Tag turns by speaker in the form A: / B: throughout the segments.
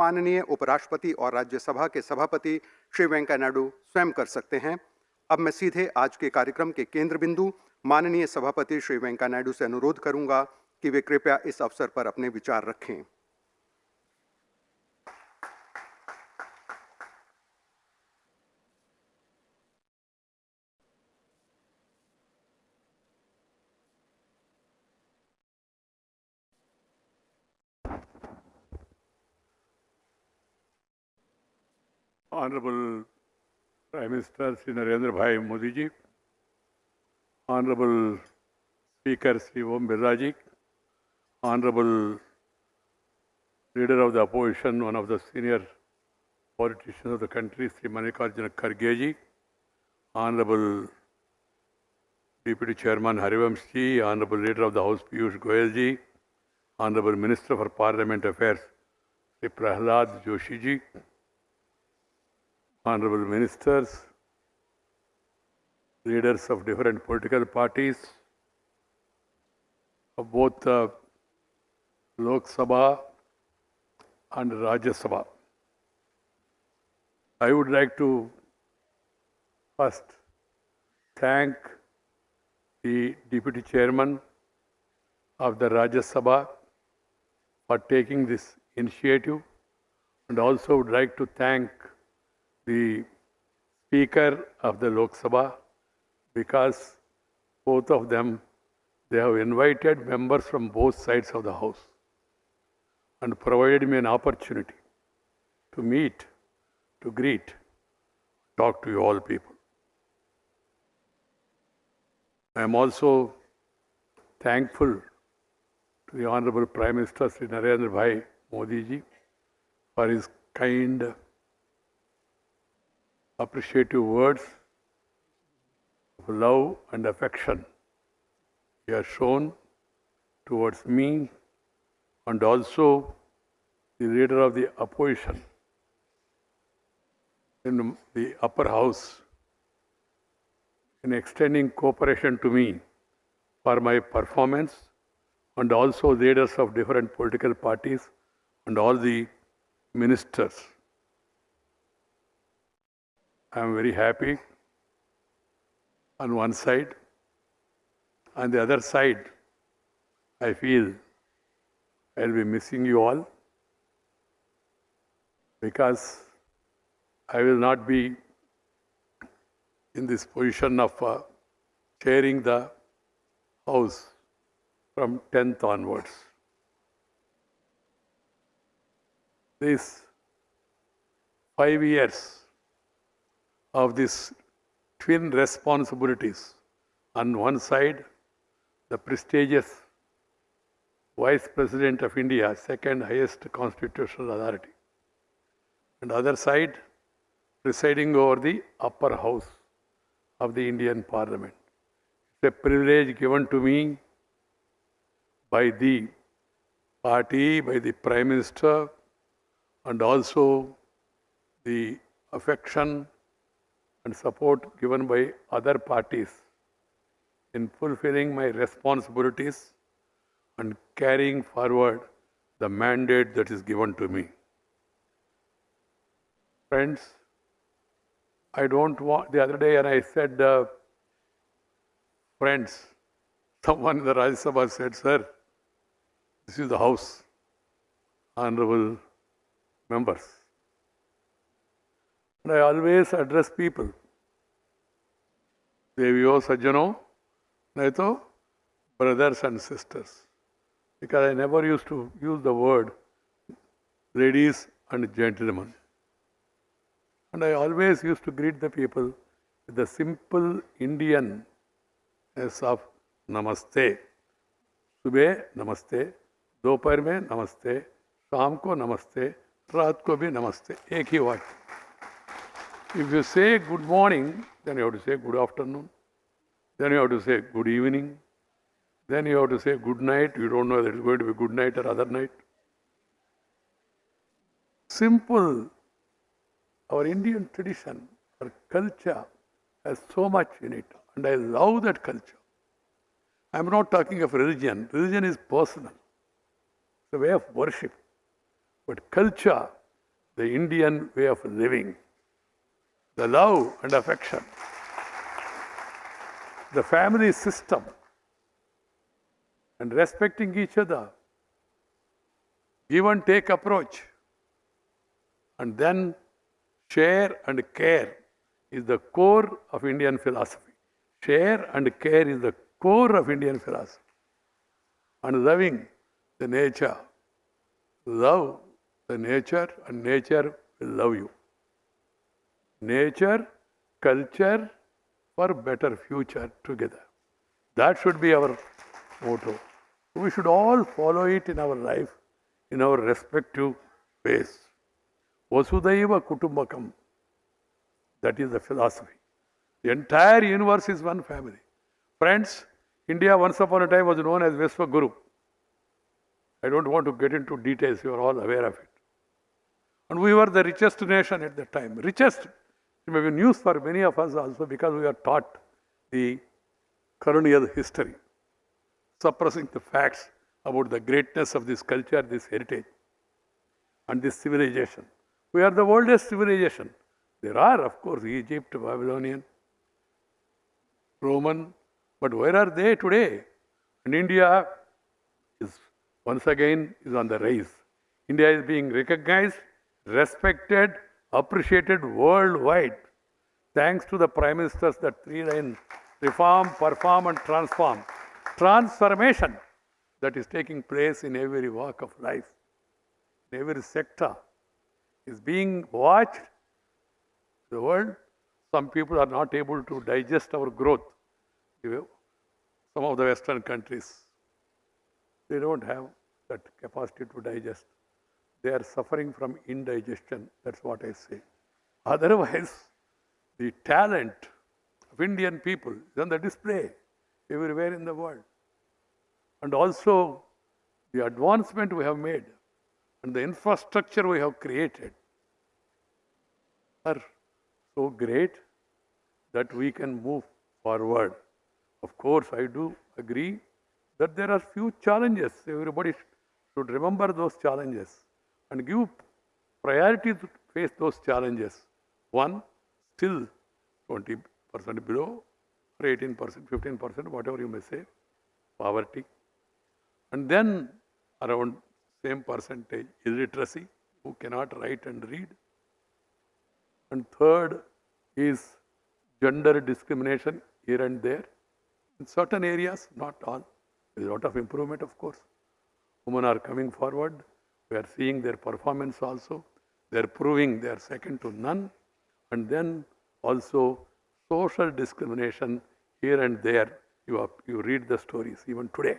A: माननीय उपराष्ट्रपति और राज्यसभा के सभापति श्री वेंकैया नायडू स्वयं कर सकते हैं। अब मैं सीधे आज के कार्यक्रम के केंद्र बिंदु माननीय सभापति श्री वेंकैया नायडू से अनुरोध करूँगा कि वे कृपया इस अवसर पर अपने विचार रखें।
B: Honorable Prime Minister Sri Narendra Bhai Modi ji, Honorable Speaker Sri Om Birla ji, Honorable Leader of the Opposition, one of the senior politicians of the country, Sri Mallikarjuna Kharge ji, Honorable Deputy Chairman Harivansh ji, Honorable Leader of the House Piyush Goyal ji, Honorable Minister for Parliament Affairs Sri Prahlad Joshi ji, honorable ministers, leaders of different political parties, of both the Lok Sabha and Rajya Sabha. I would like to first thank the Deputy Chairman of the Rajya Sabha for taking this initiative and also would like to thank the Speaker of the Lok Sabha because both of them, they have invited members from both sides of the House and provided me an opportunity to meet, to greet, talk to you all people. I am also thankful to the Honorable Prime Minister Sri Narendra Bhai Modi ji for his kind appreciative words of love and affection he has shown towards me and also the leader of the opposition in the upper house in extending cooperation to me for my performance and also leaders of different political parties and all the ministers. I am very happy on one side. On the other side, I feel I'll be missing you all because I will not be in this position of uh, chairing the house from 10th onwards. These five years of these twin responsibilities. On one side, the prestigious Vice President of India, second highest constitutional authority. And other side, presiding over the upper house of the Indian Parliament. It's a privilege given to me by the party, by the Prime Minister, and also the affection and support given by other parties in fulfilling my responsibilities and carrying forward the mandate that is given to me. Friends, I don't want, the other day and I said, uh, friends, someone in the Rajya Sabha said, sir, this is the house, honorable members. And I always address people. Deviyo Sajjano, Naito, brothers and sisters. Because I never used to use the word ladies and gentlemen. And I always used to greet the people with the simple Indian as of Namaste. सुबह नमस्ते दोपहर में नमस्ते शाम को नमस्ते रात को भी नमस्ते एक ही वाक्य if you say good morning, then you have to say good afternoon. Then you have to say good evening. Then you have to say good night. You don't know whether it's going to be good night or other night. Simple. Our Indian tradition, our culture has so much in it. And I love that culture. I'm not talking of religion. Religion is personal. It's a way of worship. But culture the Indian way of living, the love and affection, the family system, and respecting each other, give and take approach, and then share and care is the core of Indian philosophy. Share and care is the core of Indian philosophy. And loving the nature, love the nature, and nature will love you. Nature, culture for better future together. That should be our motto. We should all follow it in our life, in our respective ways. Vasudhaiva Kutumbakam. That is the philosophy. The entire universe is one family. Friends, India once upon a time was known as Vishwaguru. I don't want to get into details, you are all aware of it. And we were the richest nation at that time. Richest. It may be news for many of us also because we are taught the colonial history, suppressing the facts about the greatness of this culture, this heritage, and this civilization. We are the oldest civilization. There are, of course, Egypt, Babylonian, Roman, but where are they today? And India is once again is on the rise. India is being recognized, respected, appreciated worldwide, thanks to the prime ministers that three line reform, perform, and transform. Transformation that is taking place in every walk of life, in every sector, is being watched. The world, some people are not able to digest our growth. Some of the Western countries, they don't have that capacity to digest. They are suffering from indigestion. That's what I say. Otherwise, the talent of Indian people is on the display everywhere in the world. And also, the advancement we have made and the infrastructure we have created are so great that we can move forward. Of course, I do agree that there are few challenges. Everybody should remember those challenges and give priority to face those challenges. One, still 20% below, or 18%, 15%, whatever you may say, poverty. And then around same percentage illiteracy, who cannot write and read. And third is gender discrimination here and there. In certain areas, not all. There is a lot of improvement, of course. Women are coming forward. We are seeing their performance also. They are proving they are second to none. And then also social discrimination here and there. You, you read the stories even today.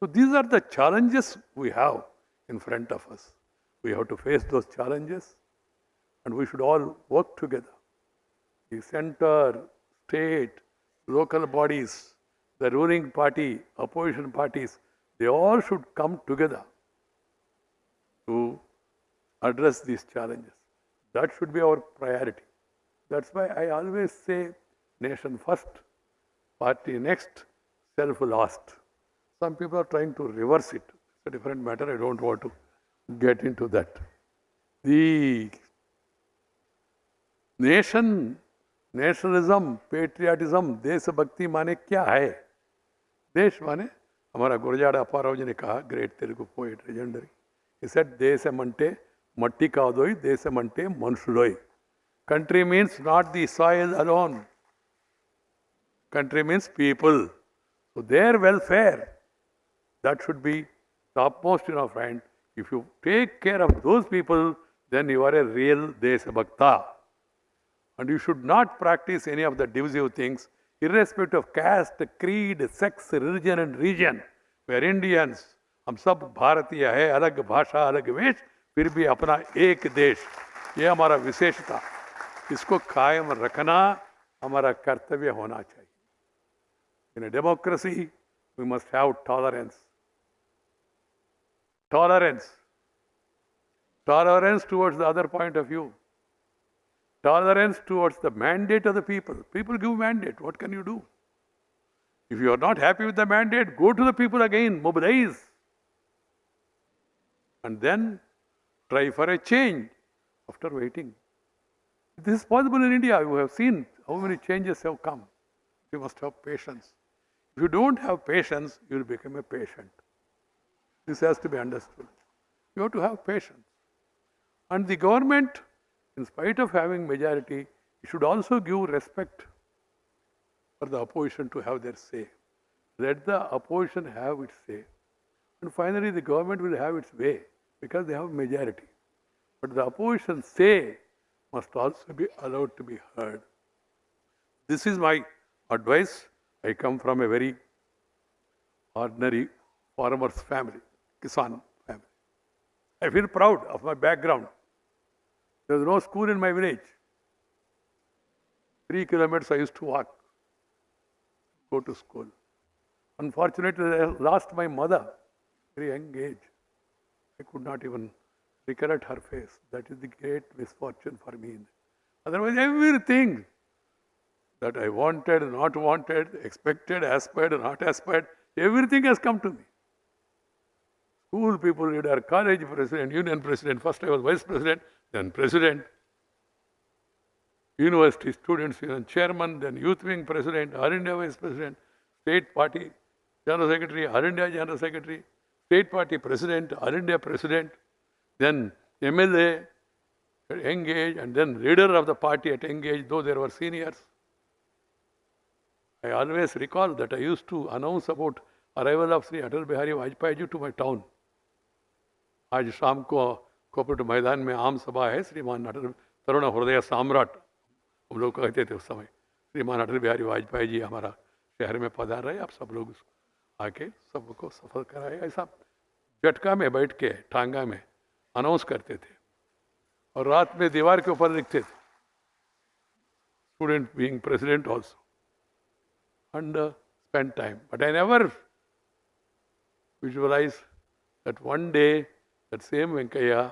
B: So these are the challenges we have in front of us. We have to face those challenges and we should all work together. The center, state, local bodies, the ruling party, opposition parties, they all should come together to address these challenges. That should be our priority. That's why I always say nation first, party next, self last. Some people are trying to reverse it. It's a different matter. I don't want to get into that. The nation, nationalism, patriotism, देशभक्ति माने क्या है देश माने हमारा गुरजाड़ अपाराव जी ने कहा great Telugu poet legendary he said, Desamante Mattikadoi, Desamante Manshudoi. Country means not the soil alone. Country means people. So their welfare, that should be topmost in our mind. If you take care of those people, then you are a real Desabhakta. And you should not practice any of the divisive things, irrespective of caste, creed, sex, religion, and region. We are Indians. हम सब भारतीय है, अलग भाषा, अलग वेश, फिर भी अपना एक देश। ये हमारा विशेषता। इसको कायम रखना हमारा कर्तव्य होना चाहिए। In democracy we must have tolerance tolerance tolerance towards the other point of view tolerance towards the mandate of the people people give mandate what can you do if you are not happy with the mandate go to the people again mobilise and then try for a change. after waiting. This is possible in India. You have seen how many changes have come. You must have patience. If you don't have patience, you will become a patient. This has to be understood. You have to have patience. And the government, in spite of having majority, should also give respect for the opposition to have their say. Let the opposition have its say. And finally, the government will have its way because they have majority. But the opposition say must also be allowed to be heard. This is my advice. I come from a very ordinary farmer's family, Kisan family. I feel proud of my background. There was no school in my village. Three kilometers I used to walk, go to school. Unfortunately, I lost my mother very young age. I could not even recollect her face. That is the great misfortune for me. Otherwise, everything that I wanted, not wanted, expected, aspired, not aspired, everything has come to me. School people, leader, college president, union president, first I was vice president, then president, university students union chairman, then youth wing president, All India vice president, state party general secretary, All India general secretary, state party president, All India president, then MLA at engage, and then leader of the party at engage, though there were seniors. I always recall that I used to announce about arrival of Sri Atal Bihari Vajpayee ji to my town. आज शाम को cooperative मैदान में आम सभा है श्रीमान अटल तरुण हृदय सम्राट हम लोग कहते थे उस समय श्रीमान अटल बिहारी वाजपेयी जी हमारा शहर में पधार रहे आप सब लोग उसको आके सबको सफल कराए ऐसा चटका में बैठ के, ठांगा में अनाउंस करते थे और रात में दीवार के ऊपर लिखते थे। Student being president also and spend time but I never visualise that one day that same Venkaiah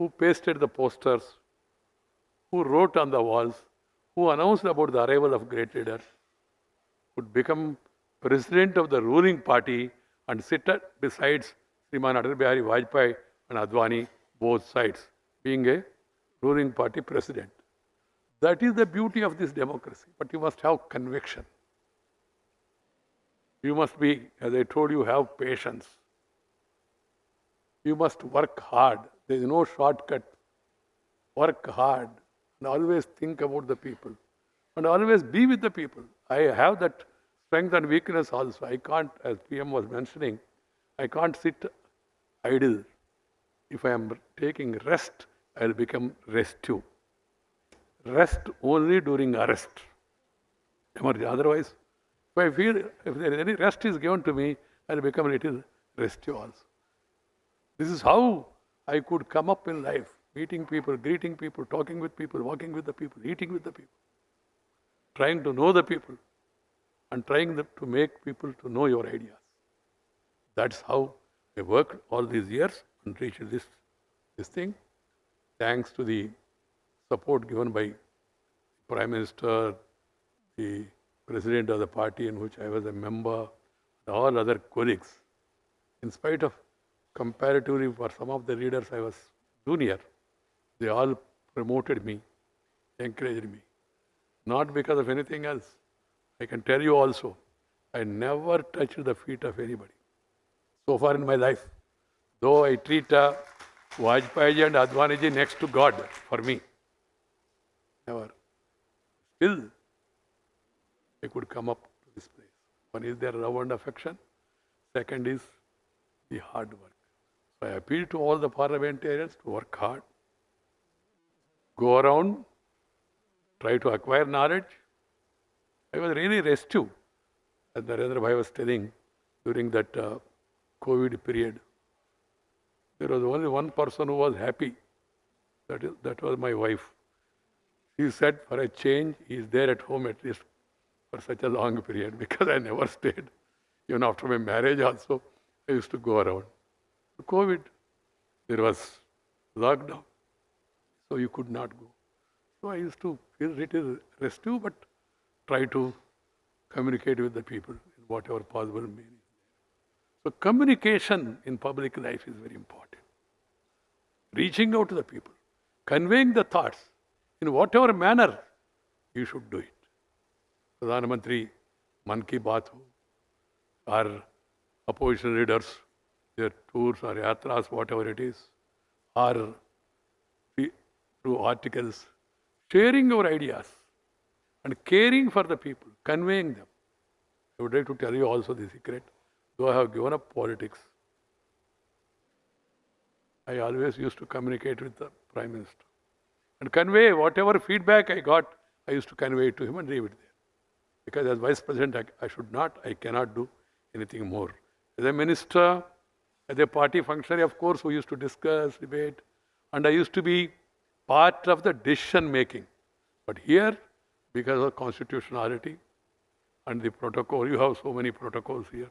B: who pasted the posters who wrote on the walls who announced about the arrival of great leaders would become president of the ruling party and sit besides Sriman Atal Bihari Vajpayee and Advani, both sides, being a ruling party president. That is the beauty of this democracy. But you must have conviction. You must be, as I told you, have patience. You must work hard. There is no shortcut. Work hard and always think about the people and always be with the people. I have that strength and weakness also. I can't, as PM was mentioning, I can't sit idle. If I am taking rest, I will become restive. Rest only during arrest. Otherwise, if I feel if there is any rest is given to me, I will become a little restive also. This is how I could come up in life, meeting people, greeting people, talking with people, walking with the people, eating with the people, trying to know the people, and trying to make people to know your ideas. That's how I worked all these years and reached this, this thing. Thanks to the support given by Prime Minister, the President of the party in which I was a member, and all other colleagues. In spite of comparatively for some of the leaders I was junior, they all promoted me, encouraged me. Not because of anything else. I can tell you also, I never touched the feet of anybody so far in my life. Though I treat uh, Vajpayee and Advaniji next to God for me. Never. Still, I could come up to this place. One is their love and affection. Second is the hard work. So I appeal to all the parliamentarians to work hard, go around, try to acquire knowledge. I was really restive, as Narendra Bhai was telling during that uh, COVID period. There was only one person who was happy. That, is, that was my wife. She said, for a change, he is there at home at least for such a long period because I never stayed. Even after my marriage, also, I used to go around. COVID, there was lockdown, so you could not go. So I used to feel little restive, but try to communicate with the people in whatever possible means. So communication in public life is very important. Reaching out to the people. conveying the thoughts in whatever manner you should do it. Pradhan Mantri, Mann Ki Baat ho, or opposition leaders, their tours or yatras, whatever it is, or through articles, sharing your ideas and caring for the people, conveying them. I would like to tell you also the secret, though I have given up politics. I always used to communicate with the Prime Minister and convey whatever feedback I got, I used to convey it to him and leave it there. Because as Vice President, I, I should not, I cannot do anything more. As a minister, as a party functionary, of course, we used to discuss, debate, and I used to be part of the decision making. But here, because of constitutionality and the protocol, you have so many protocols here.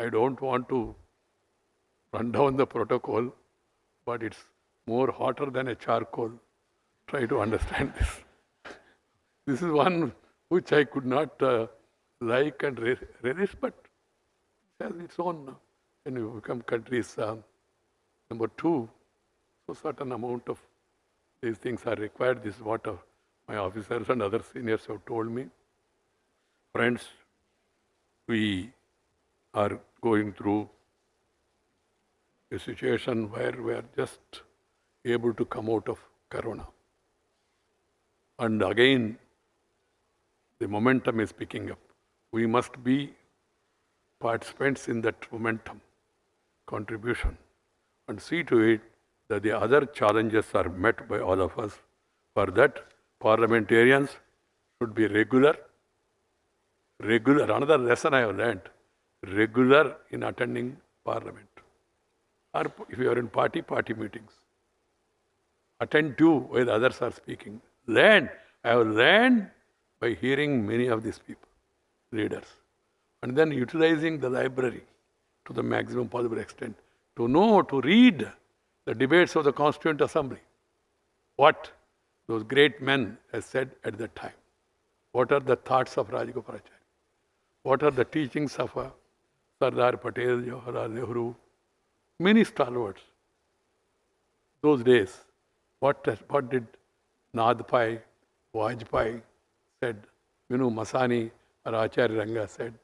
B: I don't want to run down the protocol, but it's more hotter than a charcoal. Try to understand this. This is one which I could not uh, like and re- relish, but it has its own. uh, When you become countries um, number two, so certain amount of these things are required. This is what uh, my officers and other seniors have told me. Friends, we are going through a situation where we are just able to come out of Corona. And again, the momentum is picking up. We must be participants in that momentum, contribution, and see to it that the other challenges are met by all of us. For that, parliamentarians should be regular, regular. Another lesson I have learned regular in attending parliament. Or if you are in party, party meetings. Attend to while others are speaking. Learn. I have learned by hearing many of these people, leaders, and then utilizing the library to the maximum possible extent to know, to read the debates of the Constituent Assembly. What those great men have said at that time. What are the thoughts of Rajagopalachari? What are the teachings of uh, Sardar Patel, Jawaharlal Nehru, many stalwarts. Those days, what, what did Nath Pai, Vajpayee said, Minoo Masani or Acharya Ranga said,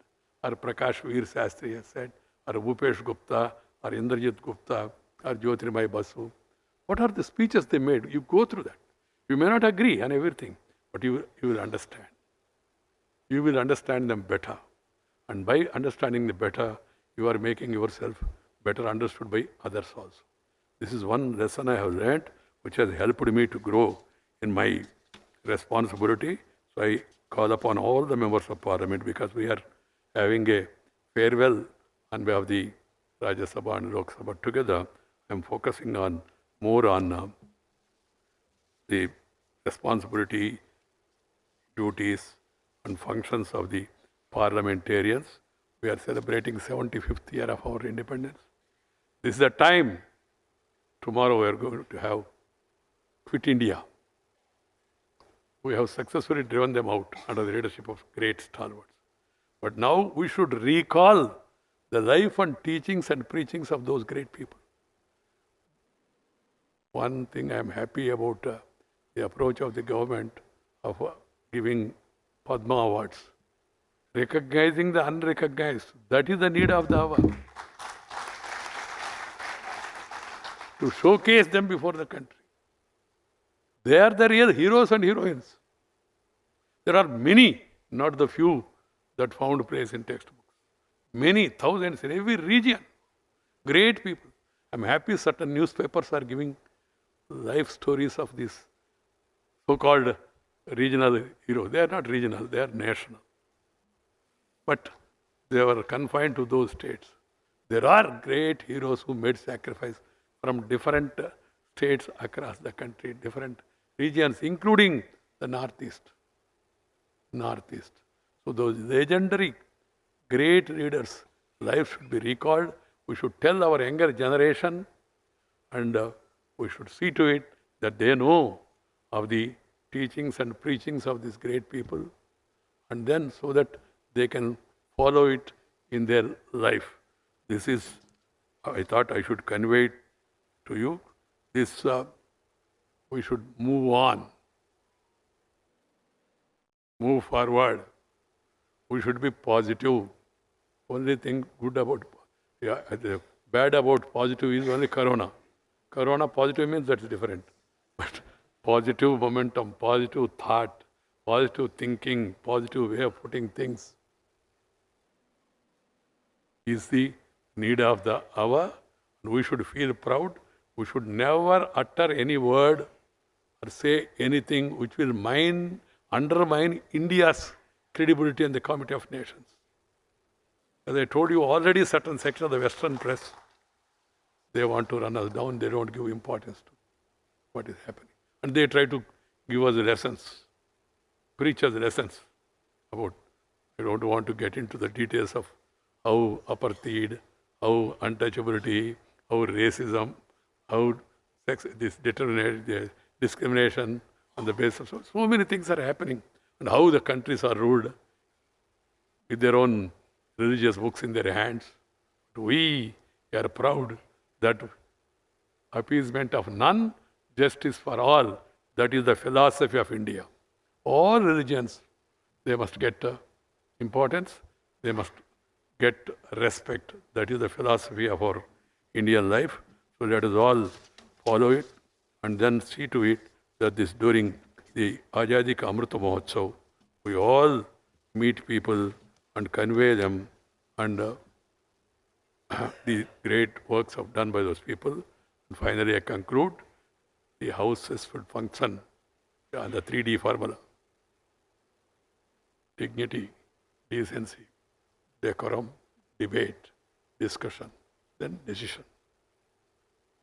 B: or Prakash Veer Sastri has said, or Bhupesh Gupta, or Indrajit Gupta, or Jyotirmoy Basu. What are the speeches they made? You go through that. You may not agree on everything, but you, you will understand. You will understand them better. And by understanding the better, you are making yourself better understood by others also. This is one lesson I have learned which has helped me to grow in my responsibility. So I call upon all the members of parliament because we are having a farewell on behalf of the Rajya Sabha and Lok Sabha together. I'm focusing on more on uh, the responsibility, duties, and functions of the parliamentarians. We are celebrating 75th year of our independence. This is the time. Tomorrow we are going to have Quit India. We have successfully driven them out under the leadership of great stalwarts. But now we should recall the life and teachings and preachings of those great people. One thing I am happy about uh, the approach of the government of uh, giving Padma Awards, recognizing the unrecognized. That is the need of the hour. to showcase them before the country. They are the real heroes and heroines. There are many, not the few, that found place in textbooks. Many, thousands in every region. Great people. I'm happy certain newspapers are giving life stories of these so called regional heroes. They are not regional, they are national. But they were confined to those states. There are great heroes who made sacrifice from different uh, states across the country, different regions, including the Northeast. Northeast. So those legendary great leaders' lives should be recalled. We should tell our younger generation and uh, we should see to it that they know of the teachings and preachings of these great people and then so that they can follow it in their life. This is, I thought I should convey to you. This uh, we should move on, move forward. We should be positive. Only thing good about, yeah, bad about positive is only corona. Corona positive means that's different. But positive momentum, positive thought, positive thinking, positive way of putting things is the need of the hour. We should feel proud. We should never utter any word or say anything which will mine, undermine India's credibility in the comity of nations. As I told you already, certain section of the Western press, they want to run us down. They don't give importance to what is happening. And they try to give us lessons, preach us lessons about. I don't want to get into the details of how apartheid, how untouchability, how racism, how sex, this discrimination on the basis of so, so many things are happening, and how the countries are ruled with their own religious books in their hands. We are proud that appeasement of none, justice for all. That is the philosophy of India. All religions, they must get uh, importance, they must get respect. That is the philosophy of our Indian life. So let us all follow it and then see to it that this during the Ajadi Amrita Mahotsav, we all meet people and convey them and uh, the great works of done by those people. And finally, I conclude the houses will function on the 3D formula dignity, decency, decorum, debate, discussion, then decision.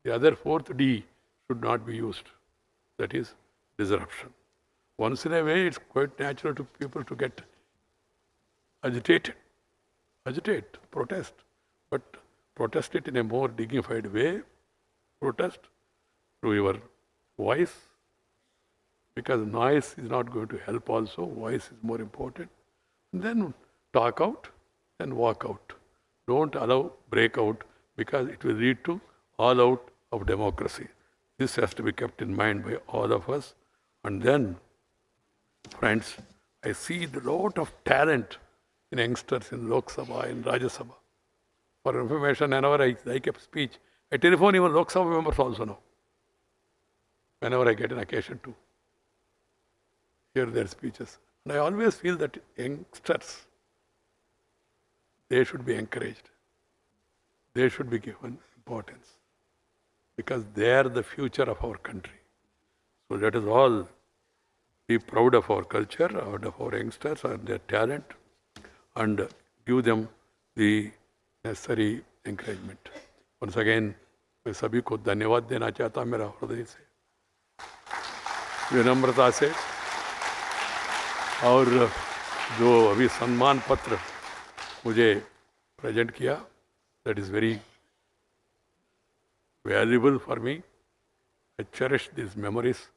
B: The other fourth D should not be used. That is disruption. Once in a way, it's quite natural to people to get agitated, agitate, protest, but protest it in a more dignified way. Protest through your voice, because noise is not going to help also. Voice is more important. And then talk out and walk out. Don't allow breakout because it will lead to all out of democracy. This has to be kept in mind by all of us. And then, friends, I see a lot of talent in youngsters in Lok Sabha, in Rajya Sabha. For information, whenever I, I keep speech, I telephone even Lok Sabha members also now. Whenever I get an occasion to hear their speeches. And I always feel that youngsters, they should be encouraged. They should be given importance because they are the future of our country. So let us all be proud of our culture, and of our youngsters and their talent, and give them the necessary encouragement. Once again, मैं सभी को धन्यवाद देना चाहता मेरा हृदय से विनम्रता से और जो अभी सम्मान पत्र मुझे प्रेजेंट किया that is very valuable for me. I cherish these memories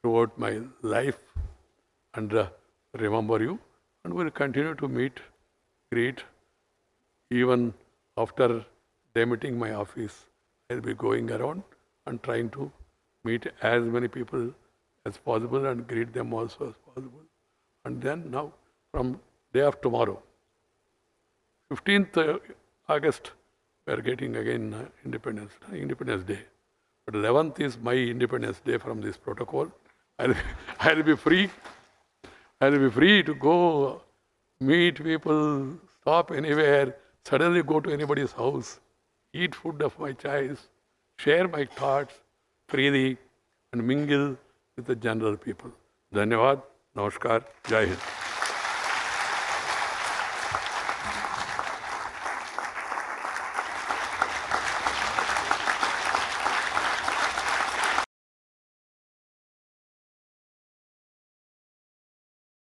B: throughout my life and uh, remember you and will continue to meet, greet. Even after demitting my office, I'll be going around and trying to meet as many people as possible and greet them also as possible. And then now, from day of tomorrow, 15th uh, August, we are getting again uh, Independence, uh, Independence Day. But 11th is my Independence Day from this protocol. I'll, I'll be free. I'll be free to go meet people, stop anywhere, suddenly go to anybody's house, eat food of my choice, share my thoughts freely, and mingle with the general people. Dhanyavad, Namaskar, Jai Hind.